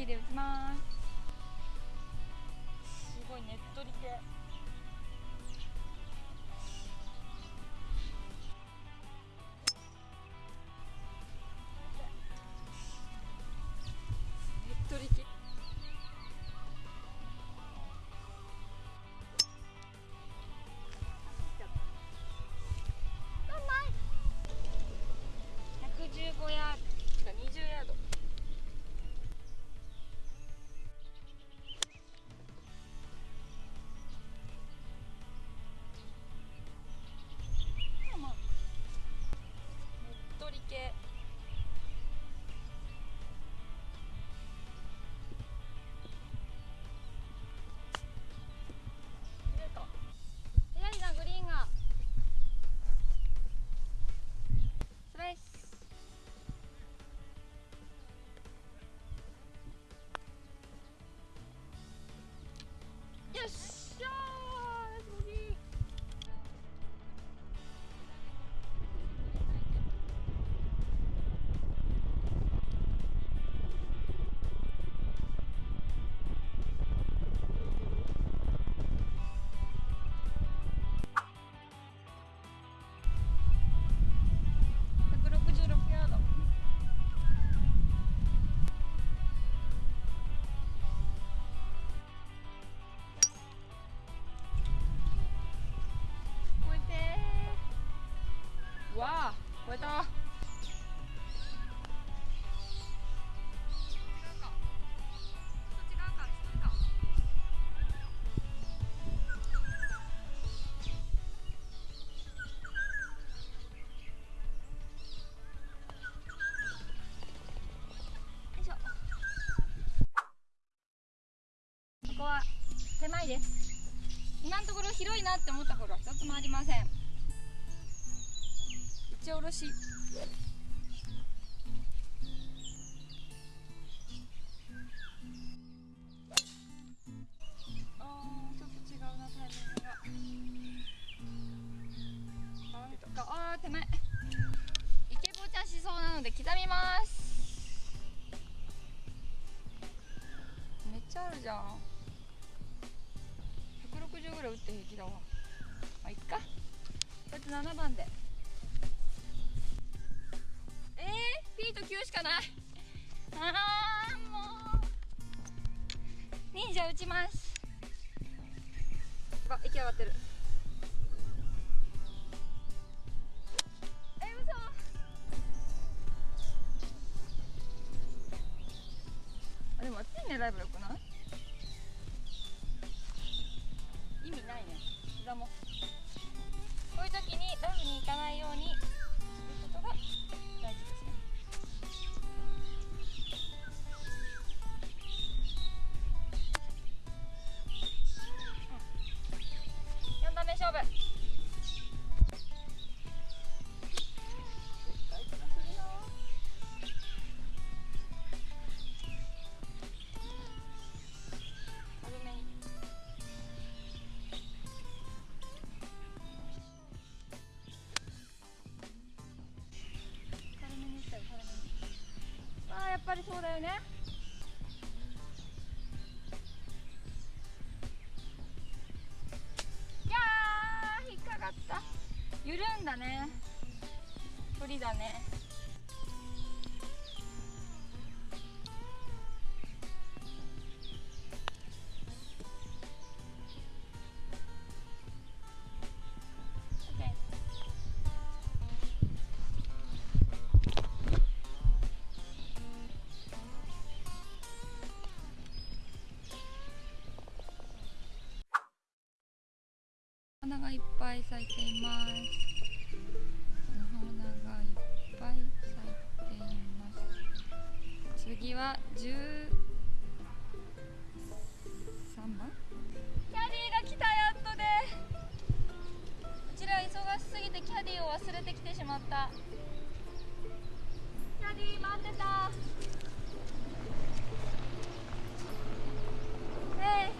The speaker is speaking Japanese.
ティで打ちます。すごいねっとり系。っとり系。た。ここは狭いです。今のところ広いなって思ったほどは一つもありません。ち下ろし。あーちょっと違うなタイミングが。あー手前。イケボちゃんしそうなので刻みます。めっちゃあるじゃん。160ぐらい打って平気だわ。まあいっか。こいつ7番で。えー、P と Q しかない。あーもう。忍者打ちます。あ息上がってる。え嘘。あでもあっちに狙えばよくない？っぱりそうだよね。いやー引っかかった。緩んだね。不利だね。いっぱい咲いています。お花がいっぱい咲いています次は13番キャディーが来たやっとで。こちら忙しすぎてキャディーを忘れてきてしまった。キャディー待ってた。えい